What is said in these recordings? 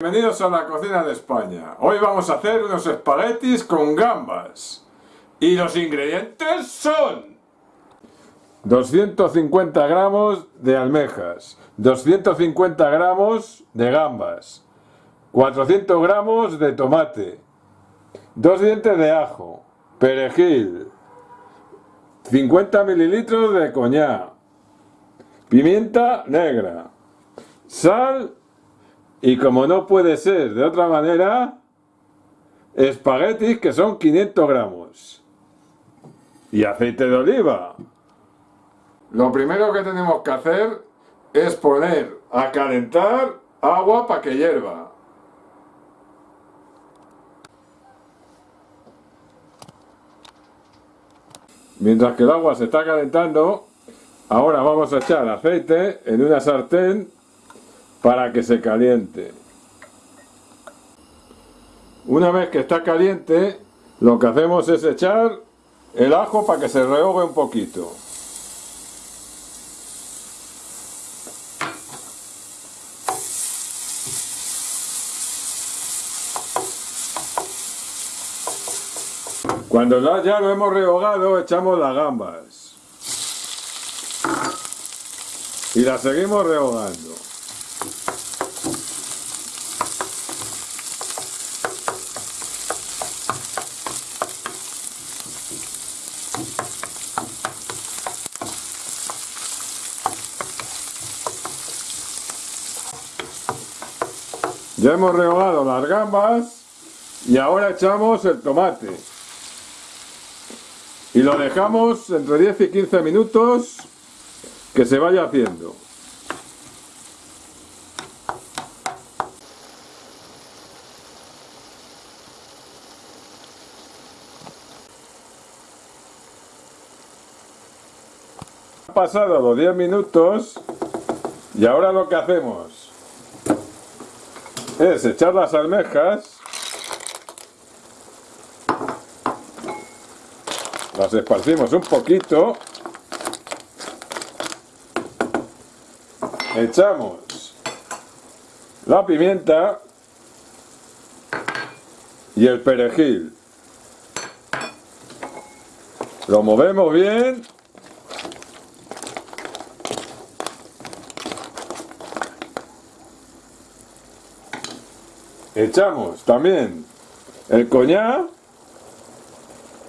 Bienvenidos a la cocina de España. Hoy vamos a hacer unos espaguetis con gambas. Y los ingredientes son 250 gramos de almejas, 250 gramos de gambas, 400 gramos de tomate, 2 dientes de ajo, perejil, 50 mililitros de coñac, pimienta negra, sal y como no puede ser de otra manera, espaguetis que son 500 gramos y aceite de oliva. Lo primero que tenemos que hacer es poner a calentar agua para que hierva. Mientras que el agua se está calentando, ahora vamos a echar aceite en una sartén para que se caliente. Una vez que está caliente, lo que hacemos es echar el ajo para que se rehogue un poquito. Cuando ya lo hemos rehogado, echamos las gambas. Y las seguimos rehogando. Ya hemos rehogado las gambas y ahora echamos el tomate. Y lo dejamos entre 10 y 15 minutos que se vaya haciendo. Han pasado los 10 minutos y ahora lo que hacemos es echar las almejas. Las esparcimos un poquito. Echamos la pimienta y el perejil. Lo movemos bien echamos también el coñac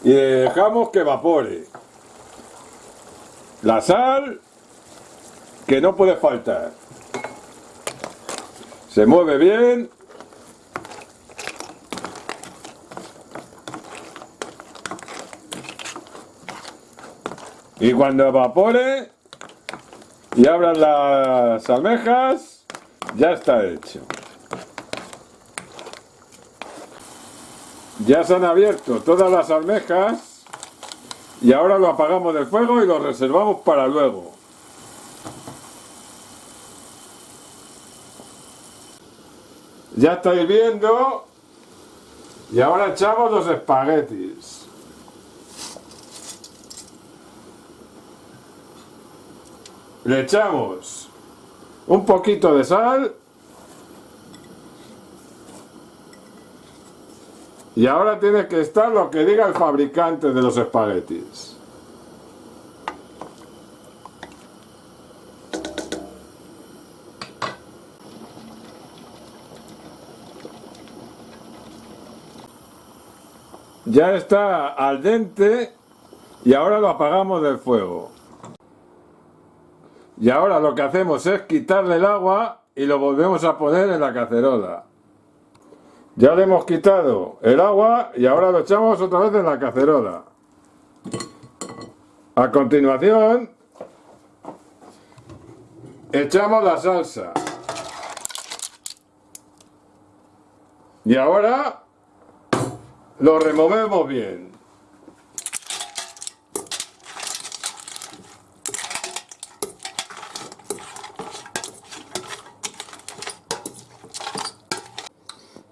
y dejamos que evapore. La sal, que no puede faltar. Se mueve bien. Y cuando evapore y abran las almejas, ya está hecho. Ya se han abierto todas las almejas y ahora lo apagamos del fuego y lo reservamos para luego. Ya estáis viendo y ahora echamos los espaguetis. Le echamos un poquito de sal Y ahora tiene que estar lo que diga el fabricante de los espaguetis. Ya está al dente y ahora lo apagamos del fuego. Y ahora lo que hacemos es quitarle el agua y lo volvemos a poner en la cacerola. Ya le hemos quitado el agua y ahora lo echamos otra vez en la cacerola. A continuación, echamos la salsa. Y ahora lo removemos bien.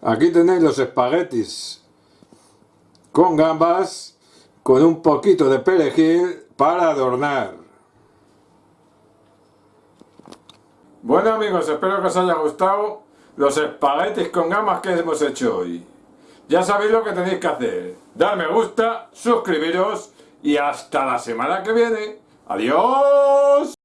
Aquí tenéis los espaguetis con gambas, con un poquito de perejil para adornar. Bueno amigos, espero que os haya gustado. los espaguetis con gambas que hemos hecho hoy. Ya sabéis lo que tenéis que hacer. Dar me gusta, suscribiros y hasta la semana que viene. ¡Adiós!